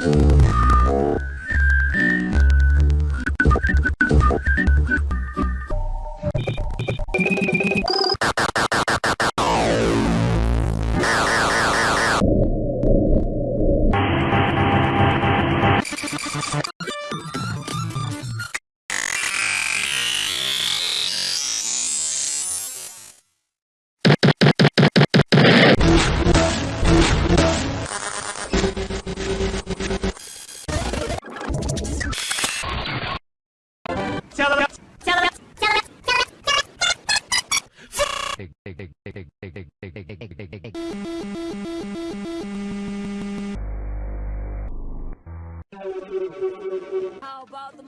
Oh. How about the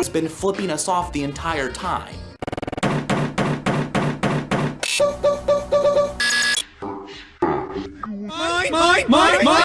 has been flipping us off the entire time. My, my, my,